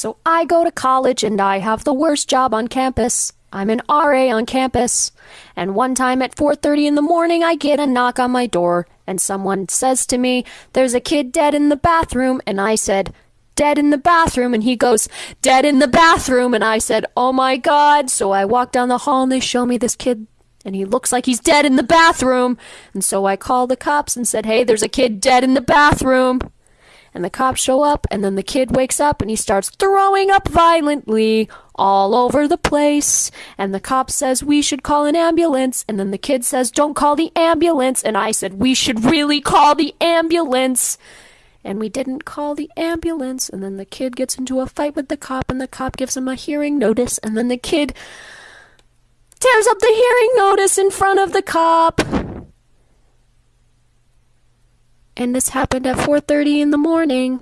So I go to college and I have the worst job on campus. I'm an RA on campus. And one time at 4:30 in the morning I get a knock on my door and someone says to me, "There's a kid dead in the bathroom." And I said, "Dead in the bathroom." And he goes, "Dead in the bathroom." And I said, "Oh my god." So I walk down the hall and they show me this kid and he looks like he's dead in the bathroom. And so I called the cops and said, "Hey, there's a kid dead in the bathroom." And the cops show up and then the kid wakes up and he starts throwing up violently all over the place. And the cop says we should call an ambulance. And then the kid says don't call the ambulance. And I said we should really call the ambulance. And we didn't call the ambulance. And then the kid gets into a fight with the cop and the cop gives him a hearing notice. And then the kid tears up the hearing notice in front of the cop and this happened at 4:30 in the morning